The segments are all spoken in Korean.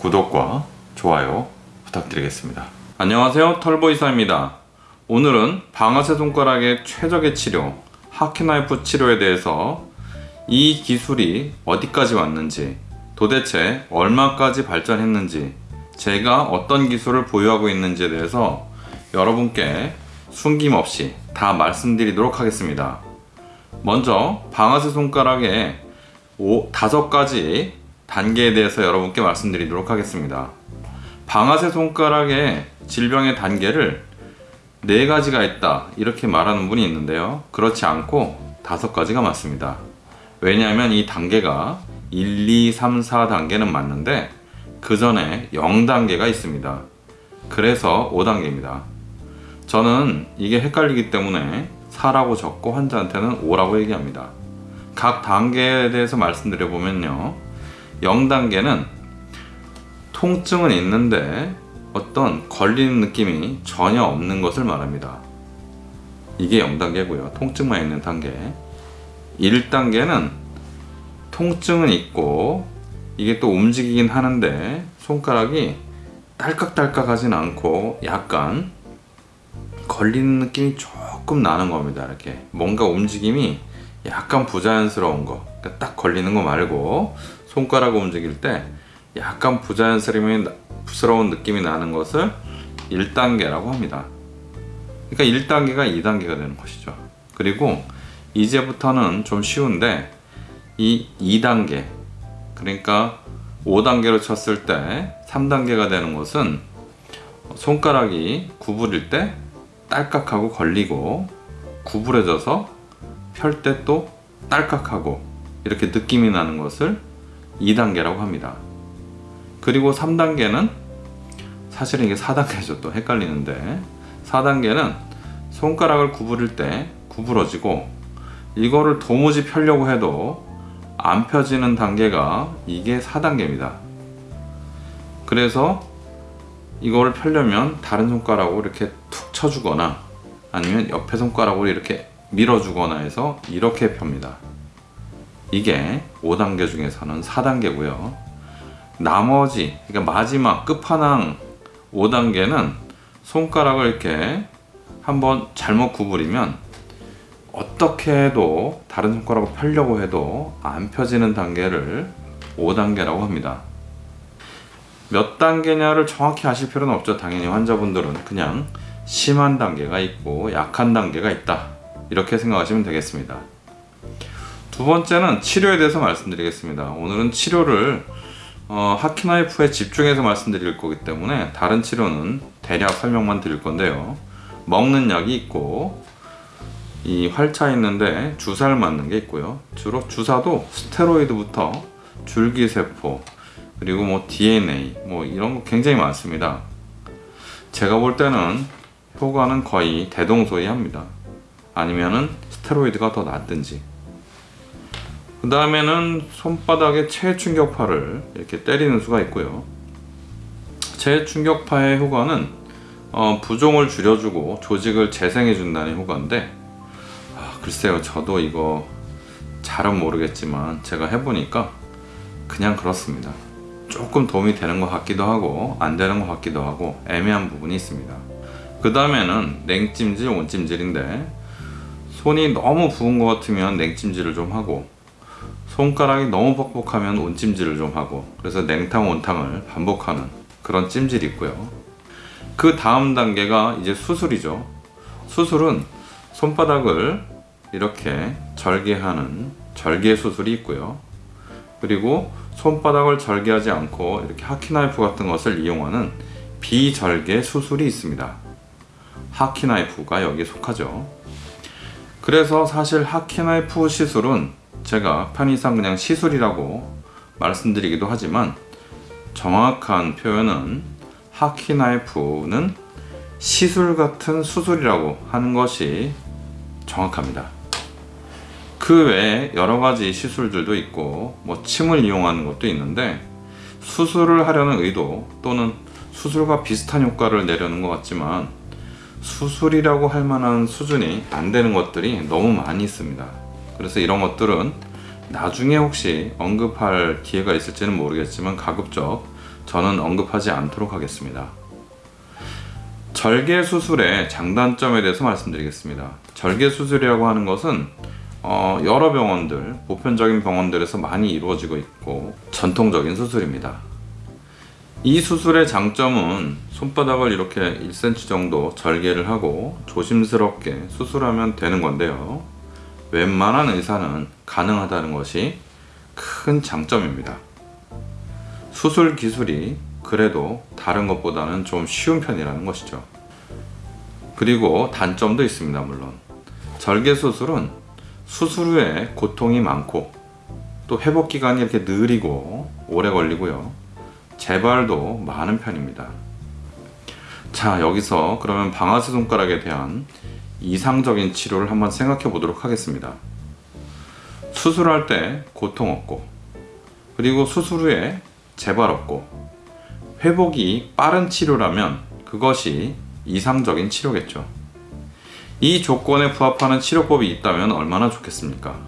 구독과 좋아요 부탁드리겠습니다. 안녕하세요 털보이사입니다. 오늘은 방아쇠 손가락의 최적의 치료 하키나이프 치료에 대해서 이 기술이 어디까지 왔는지 도대체 얼마까지 발전했는지 제가 어떤 기술을 보유하고 있는지에 대해서 여러분께 숨김없이 다 말씀드리도록 하겠습니다. 먼저 방아쇠 손가락의 오, 다섯 가지 단계에 대해서 여러분께 말씀드리도록 하겠습니다. 방아쇠 손가락의 질병의 단계를 네 가지가 있다 이렇게 말하는 분이 있는데요. 그렇지 않고 다섯 가지가 맞습니다. 왜냐하면 이 단계가 1, 2, 3, 4단계는 맞는데 그 전에 0단계가 있습니다. 그래서 5단계입니다. 저는 이게 헷갈리기 때문에 4라고 적고 환자한테는 5라고 얘기합니다. 각 단계에 대해서 말씀드려 보면요. 0단계는 통증은 있는데 어떤 걸리는 느낌이 전혀 없는 것을 말합니다. 이게 0단계고요. 통증만 있는 단계. 1단계는 통증은 있고 이게 또 움직이긴 하는데 손가락이 딸깍딸깍 하진 않고 약간 걸리는 느낌이 조금 나는 겁니다. 이렇게 뭔가 움직임이 약간 부자연스러운 거. 그러니까 딱 걸리는 거 말고 손가락 움직일 때 약간 부자연스러운 느낌이 나는 것을 1단계라고 합니다. 그러니까 1단계가 2단계가 되는 것이죠. 그리고 이제부터는 좀 쉬운데 이 2단계 그러니까 5단계로 쳤을 때 3단계가 되는 것은 손가락이 구부릴 때 딸깍하고 걸리고 구부려져서 펼 때 또 딸깍하고 이렇게 느낌이 나는 것을 2단계라고 합니다. 그리고 3단계는 사실은 이게 4단계죠. 또 헷갈리는데 4단계는 손가락을 구부릴 때 구부러지고 이거를 도무지 펴려고 해도 안 펴지는 단계가 이게 4단계입니다. 그래서 이거를 펴려면 다른 손가락으로 이렇게 툭 쳐주거나 아니면 옆에 손가락으로 이렇게 밀어주거나 해서 이렇게 펴니다. 이게 5단계 중에서는 4단계고요. 나머지 그러니까 마지막 끝판왕 5단계는 손가락을 이렇게 한번 잘못 구부리면 어떻게 해도 다른 손가락을 펴려고 해도 안 펴지는 단계를 5단계라고 합니다. 몇 단계냐를 정확히 아실 필요는 없죠. 당연히 환자분들은 그냥 심한 단계가 있고 약한 단계가 있다. 이렇게 생각하시면 되겠습니다. 두 번째는 치료에 대해서 말씀드리겠습니다. 오늘은 치료를 어, 하키나이프에 집중해서 말씀드릴 거기 때문에 다른 치료는 대략 설명만 드릴 건데요. 먹는 약이 있고 이 활차 있는데 주사를 맞는 게 있고요. 주로 주사도 스테로이드부터 줄기세포 그리고 뭐 DNA 뭐 이런 거 굉장히 많습니다. 제가 볼 때는 효과는 거의 대동소이합니다. 아니면은 스테로이드가 더 낫든지 그 다음에는 손바닥에 체충격파를 이렇게 때리는 수가 있고요. 체충격파의 효과는 어, 부종을 줄여주고 조직을 재생해 준다는 효과인데 아, 글쎄요 저도 이거 잘은 모르겠지만 제가 해보니까 그냥 그렇습니다. 조금 도움이 되는 것 같기도 하고 안 되는 것 같기도 하고 애매한 부분이 있습니다. 그 다음에는 냉찜질 온찜질인데 손이 너무 부은 것 같으면 냉찜질을 좀 하고 손가락이 너무 뻑뻑하면 온찜질을 좀 하고 그래서 냉탕 온탕을 반복하는 그런 찜질이 있고요. 그 다음 단계가 이제 수술이죠. 수술은 손바닥을 이렇게 절개하는 절개 수술이 있고요. 그리고 손바닥을 절개하지 않고 이렇게 하키나이프 같은 것을 이용하는 비절개 수술이 있습니다. 하키나이프가 여기에 속하죠. 그래서 사실 하키나이프 시술은 제가 편의상 그냥 시술이라고 말씀드리기도 하지만 정확한 표현은 하키 나이프는 시술 같은 수술이라고 하는 것이 정확합니다. 그 외에 여러 가지 시술들도 있고 뭐 침을 이용하는 것도 있는데 수술을 하려는 의도 또는 수술과 비슷한 효과를 내려는 것 같지만 수술이라고 할 만한 수준이 안 되는 것들이 너무 많이 있습니다. 그래서 이런 것들은 나중에 혹시 언급할 기회가 있을지는 모르겠지만 가급적 저는 언급하지 않도록 하겠습니다. 절개 수술의 장단점에 대해서 말씀드리겠습니다. 절개 수술이라고 하는 것은 어, 여러 병원들, 보편적인 병원들에서 많이 이루어지고 있고 전통적인 수술입니다. 이 수술의 장점은 손바닥을 이렇게 1cm 정도 절개를 하고 조심스럽게 수술하면 되는 건데요. 웬만한 의사는 가능하다는 것이 큰 장점입니다. 수술 기술이 그래도 다른 것보다는 좀 쉬운 편이라는 것이죠. 그리고 단점도 있습니다, 물론. 절개 수술은 수술 후에 고통이 많고 또 회복 기간이 이렇게 느리고 오래 걸리고요. 재발도 많은 편입니다. 자, 여기서 그러면 방아쇠 손가락에 대한 이상적인 치료를 한번 생각해 보도록 하겠습니다. 수술할 때 고통 없고, 그리고 수술 후에 재발 없고, 회복이 빠른 치료라면 그것이 이상적인 치료겠죠. 이 조건에 부합하는 치료법이 있다면 얼마나 좋겠습니까?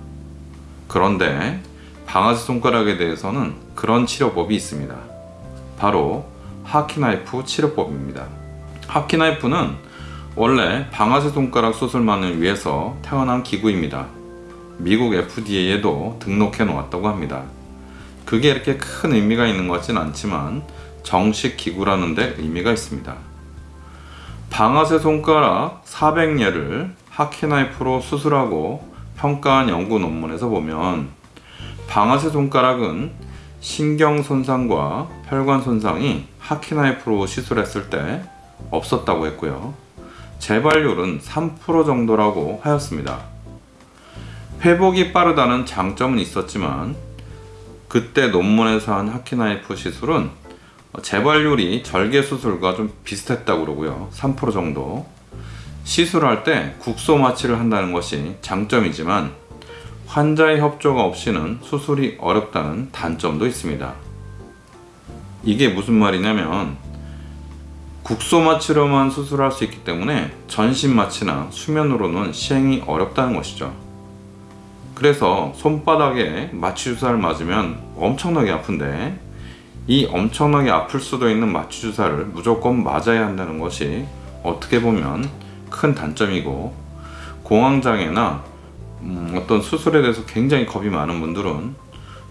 그런데 방아쇠 손가락에 대해서는 그런 치료법이 있습니다. 바로 하키나이프 치료법입니다. 하키나이프는 원래 방아쇠 손가락 수술만을 위해서 태어난 기구입니다. 미국 FDA에도 등록해 놓았다고 합니다. 그게 이렇게 큰 의미가 있는 것 같진 않지만 정식 기구라는 데 의미가 있습니다. 방아쇠 손가락 400예를 하키나이프로 수술하고 평가한 연구 논문에서 보면 방아쇠 손가락은 신경 손상과 혈관 손상이 하키나이프로 시술했을 때 없었다고 했고요. 재발률은 3% 정도라고 하였습니다. 회복이 빠르다는 장점은 있었지만 그때 논문에서 한 하키나이프 시술은 재발률이 절개 수술과 좀 비슷했다고 그러고요. 3% 정도. 시술할 때 국소 마취를 한다는 것이 장점이지만 환자의 협조가 없이는 수술이 어렵다는 단점도 있습니다. 이게 무슨 말이냐면 국소 마취로만 수술할 수 있기 때문에 전신 마취나 수면으로는 시행이 어렵다는 것이죠. 그래서 손바닥에 마취 주사를 맞으면 엄청나게 아픈데 이 엄청나게 아플 수도 있는 마취 주사를 무조건 맞아야 한다는 것이 어떻게 보면 큰 단점이고 공황장애나 음, 어떤 수술에 대해서 굉장히 겁이 많은 분들은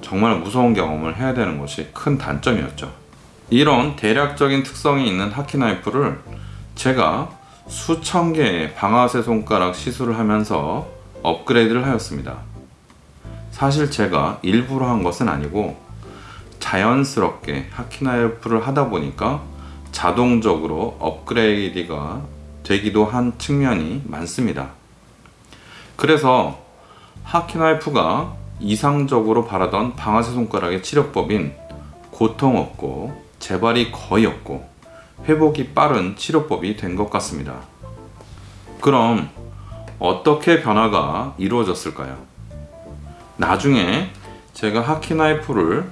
정말 무서운 경험을 해야 되는 것이 큰 단점이었죠. 이런 대략적인 특성이 있는 하키나이프를 제가 수천 개의 방아쇠 손가락 시술을 하면서 업그레이드를 하였습니다. 사실 제가 일부러 한 것은 아니고 자연스럽게 하키나이프를 하다 보니까 자동적으로 업그레이드가 되기도 한 측면이 많습니다. 그래서 하키나이프가 이상적으로 바라던 방아쇠 손가락의 치료법인 고통 없고 재발이 거의 없고 회복이 빠른 치료법이 된 것 같습니다. 그럼 어떻게 변화가 이루어졌을까요? 나중에 제가 하키나이프를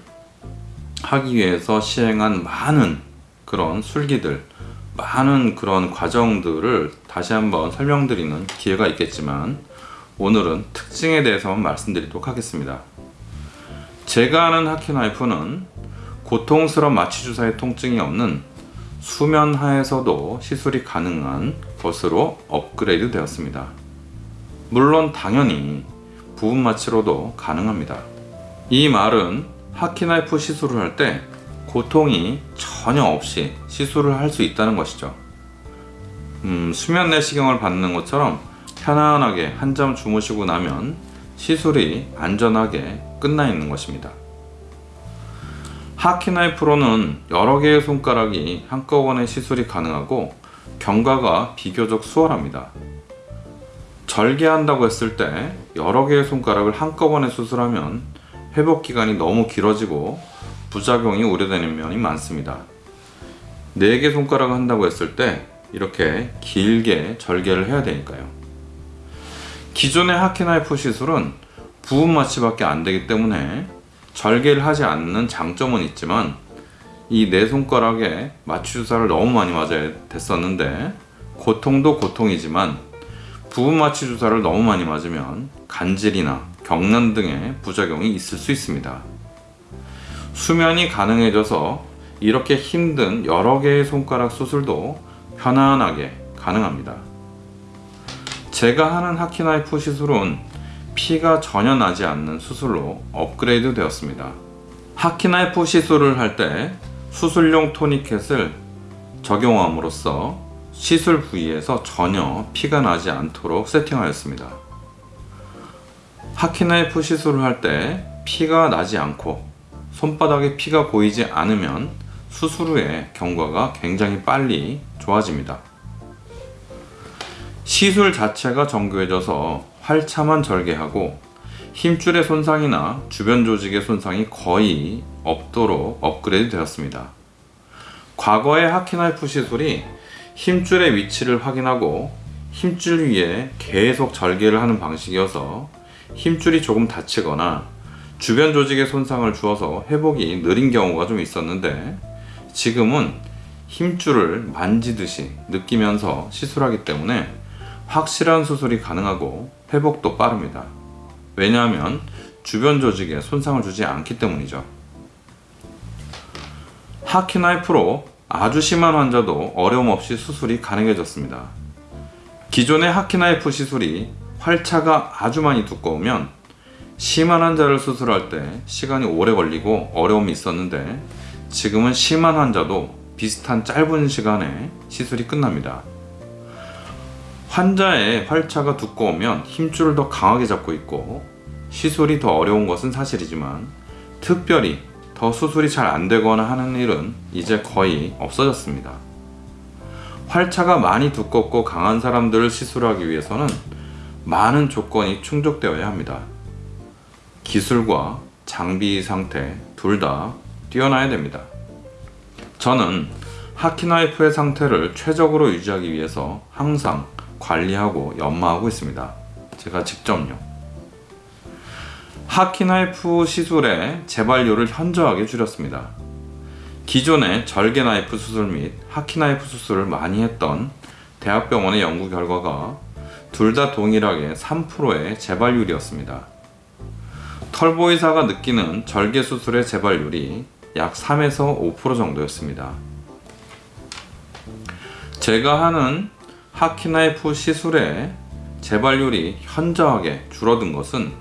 하기 위해서 시행한 많은 그런 술기들, 많은 그런 과정들을 다시 한번 설명드리는 기회가 있겠지만 오늘은 특징에 대해서만 말씀드리도록 하겠습니다. 제가 아는 하키나이프는 고통스러운 마취주사의 통증이 없는 수면 하에서도 시술이 가능한 것으로 업그레이드 되었습니다. 물론 당연히 부분 마취로도 가능합니다. 이 말은 하키나이프 시술을 할 때 고통이 전혀 없이 시술을 할 수 있다는 것이죠. 음, 수면 내시경을 받는 것처럼 편안하게 한잠 주무시고 나면 시술이 안전하게 끝나 있는 것입니다. 하키나이 프로는 여러 개의 손가락이 한꺼번에 시술이 가능하고 경과가 비교적 수월합니다. 절개한다고 했을 때 여러 개의 손가락을 한꺼번에 수술하면 회복 기간이 너무 길어지고 부작용이 우려되는 면이 많습니다. 4개 손가락을 한다고 했을 때 이렇게 길게 절개를 해야 되니까요. 기존의 하키나이프 시술은 부분 마취밖에 안 되기 때문에 절개를 하지 않는 장점은 있지만 이 네 손가락에 마취 주사를 너무 많이 맞아야 됐었는데 고통도 고통이지만 부분 마취 주사를 너무 많이 맞으면 간질이나 경련 등의 부작용이 있을 수 있습니다. 수면이 가능해져서 이렇게 힘든 여러 개의 손가락 수술도 편안하게 가능합니다. 제가 하는 하키나이프 시술은 피가 전혀 나지 않는 수술로 업그레이드 되었습니다. 하키나이프 시술을 할 때 수술용 토니켓을 적용함으로써 시술 부위에서 전혀 피가 나지 않도록 세팅하였습니다. 하키나이프 시술을 할 때 피가 나지 않고 손바닥에 피가 보이지 않으면 수술 후에 경과가 굉장히 빨리 좋아집니다. 시술 자체가 정교해져서 활차만 절개하고 힘줄의 손상이나 주변 조직의 손상이 거의 없도록 업그레이드 되었습니다. 과거의 하키나이프 시술이 힘줄의 위치를 확인하고 힘줄 위에 계속 절개를 하는 방식이어서 힘줄이 조금 다치거나 주변 조직에 손상을 주어서 회복이 느린 경우가 좀 있었는데 지금은 힘줄을 만지듯이 느끼면서 시술하기 때문에 확실한 수술이 가능하고 회복도 빠릅니다. 왜냐하면 주변 조직에 손상을 주지 않기 때문이죠. 하키나이프로 아주 심한 환자도 어려움 없이 수술이 가능해졌습니다. 기존의 하키나이프 시술이 활차가 아주 많이 두꺼우면 심한 환자를 수술할 때 시간이 오래 걸리고 어려움이 있었는데 지금은 심한 환자도 비슷한 짧은 시간에 시술이 끝납니다. 환자의 활차가 두꺼우면 힘줄을 더 강하게 잡고 있고 시술이 더 어려운 것은 사실이지만 특별히 더 수술이 잘 안되거나 하는 일은 이제 거의 없어졌습니다. 활차가 많이 두껍고 강한 사람들을 시술하기 위해서는 많은 조건이 충족되어야 합니다. 기술과 장비 상태 둘 다 뛰어나야 됩니다. 저는 하키나이프의 상태를 최적으로 유지하기 위해서 항상 관리하고 연마하고 있습니다. 제가 직접요. 하키나이프 시술의 재발료를 현저하게 줄였습니다. 기존의 절개나이프 수술 및 하키나이프 수술을 많이 했던 대학병원의 연구 결과가 둘 다 동일하게 3%의 재발률이었습니다. 털보이사가 느끼는 절개 수술의 재발률이 약 3에서 5% 정도였습니다. 제가 하는 하키나이프 시술의 재발률이 현저하게 줄어든 것은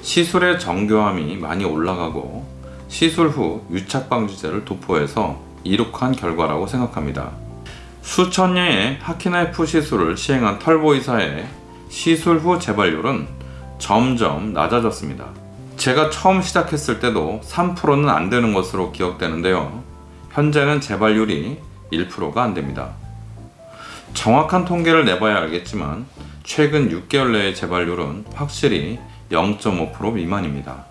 시술의 정교함이 많이 올라가고 시술 후 유착방지제를 도포해서 이룩한 결과라고 생각합니다. 수천 녀의 하키나이프 시술을 시행한 털보이사의 시술 후 재발률은 점점 낮아졌습니다. 제가 처음 시작했을 때도 3%는 안 되는 것으로 기억되는데요. 현재는 재발률이 1%가 안 됩니다. 정확한 통계를 내봐야 알겠지만 최근 6개월 내의 재발률은 확실히 0.5% 미만입니다.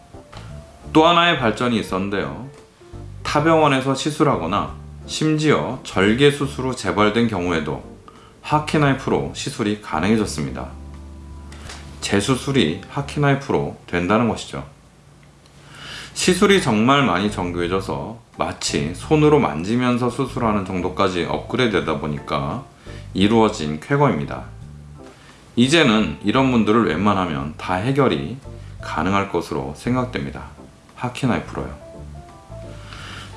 또 하나의 발전이 있었는데요. 타병원에서 시술하거나 심지어 절개 수술 후 재발된 경우에도 하키나이프로 시술이 가능해졌습니다. 재수술이 하키나이프로 된다는 것이죠. 시술이 정말 많이 정교해져서 마치 손으로 만지면서 수술하는 정도까지 업그레이드 되다 보니까 이루어진 쾌거입니다. 이제는 이런 분들을 웬만하면 다 해결이 가능할 것으로 생각됩니다. 하키나이프로요.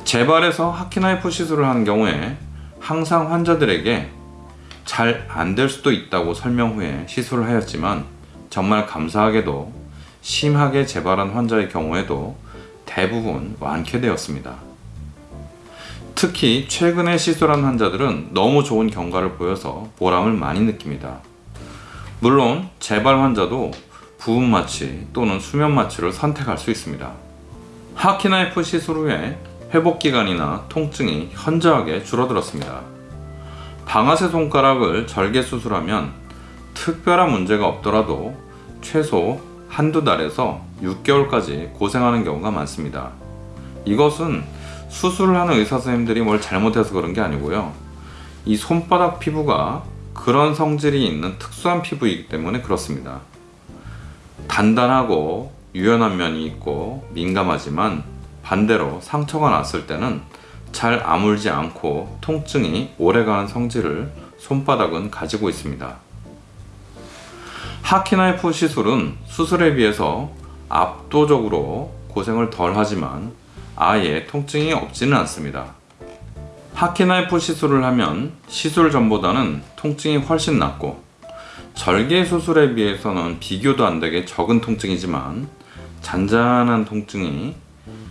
재발에서 하키나이프 시술을 하는 경우에 항상 환자들에게 잘 안 될 수도 있다고 설명 후에 시술을 하였지만 정말 감사하게도 심하게 재발한 환자의 경우에도 대부분 완쾌되었습니다. 특히 최근에 시술한 환자들은 너무 좋은 경과를 보여서 보람을 많이 느낍니다. 물론 재발 환자도 부분 마취 또는 수면 마취를 선택할 수 있습니다. 하키나이프 시술 후에 회복기간이나 통증이 현저하게 줄어들었습니다. 방아쇠 손가락을 절개 수술하면 특별한 문제가 없더라도 최소 한두 달에서 6개월까지 고생하는 경우가 많습니다. 이것은 수술을 하는 의사 선생님들이 뭘 잘못해서 그런 게 아니고요. 이 손바닥 피부가 그런 성질이 있는 특수한 피부이기 때문에 그렇습니다. 단단하고 유연한 면이 있고 민감하지만 반대로 상처가 났을 때는 잘 아물지 않고 통증이 오래가는 성질을 손바닥은 가지고 있습니다. 하키나이프 시술은 수술에 비해서 압도적으로 고생을 덜 하지만 아예 통증이 없지는 않습니다. 하키나이프 시술을 하면 시술 전보다는 통증이 훨씬 낫고 절개 수술에 비해서는 비교도 안 되게 적은 통증이지만 잔잔한 통증이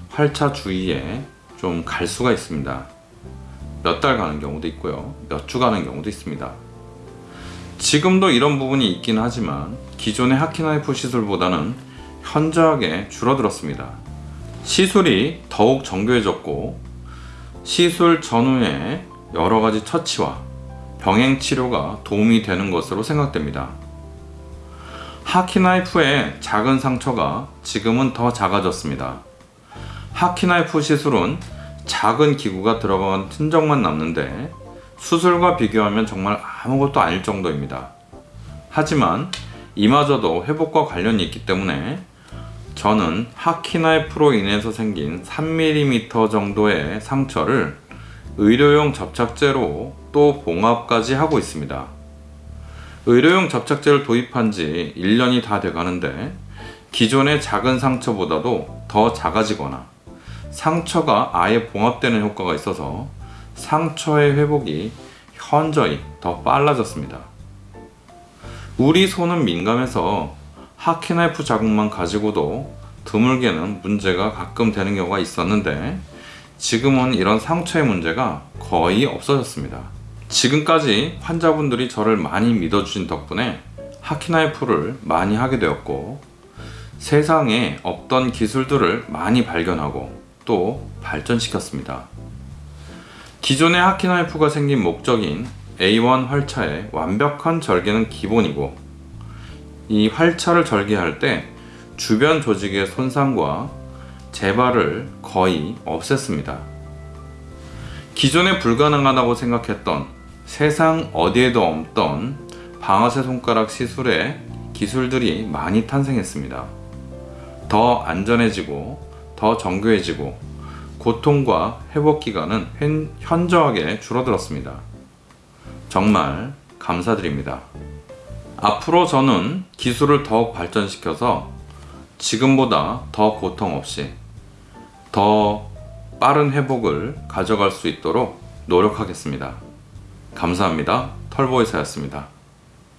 활차 주위에 좀 갈 수가 있습니다. 몇 달 가는 경우도 있고요. 몇 주 가는 경우도 있습니다. 지금도 이런 부분이 있긴 하지만 기존의 하키나이프 시술보다는 현저하게 줄어들었습니다. 시술이 더욱 정교해졌고 시술 전후에 여러 가지 처치와 병행 치료가 도움이 되는 것으로 생각됩니다. 하키나이프의 작은 상처가 지금은 더 작아졌습니다. 하키나이프 시술은 작은 기구가 들어간 흔적만 남는데 수술과 비교하면 정말 아무것도 아닐 정도입니다. 하지만 이마저도 회복과 관련이 있기 때문에 저는 하키나이프로 인해서 생긴 3mm 정도의 상처를 의료용 접착제로 또 봉합까지 하고 있습니다. 의료용 접착제를 도입한 지 1년이 다 돼 가는데 기존의 작은 상처보다도 더 작아지거나 상처가 아예 봉합되는 효과가 있어서 상처의 회복이 현저히 더 빨라졌습니다. 우리 손은 민감해서 하키나이프 자국만 가지고도 드물게는 문제가 가끔 되는 경우가 있었는데 지금은 이런 상처의 문제가 거의 없어졌습니다. 지금까지 환자분들이 저를 많이 믿어주신 덕분에 하키나이프를 많이 하게 되었고 세상에 없던 기술들을 많이 발견하고 또 발전시켰습니다. 기존의 하키나이프가 생긴 목적인 A1 활차의 완벽한 절개는 기본이고 이 활차를 절개할 때 주변 조직의 손상과 재발을 거의 없앴습니다. 기존에 불가능하다고 생각했던 세상 어디에도 없던 방아쇠 손가락 시술의 기술들이 많이 탄생했습니다. 더 안전해지고 더 정교해지고 고통과 회복 기간은 현- 현저하게 줄어들었습니다. 정말 감사드립니다. 앞으로 저는 기술을 더욱 발전시켜서 지금보다 더 고통 없이 더 빠른 회복을 가져갈 수 있도록 노력하겠습니다. 감사합니다. 털보이사였습니다.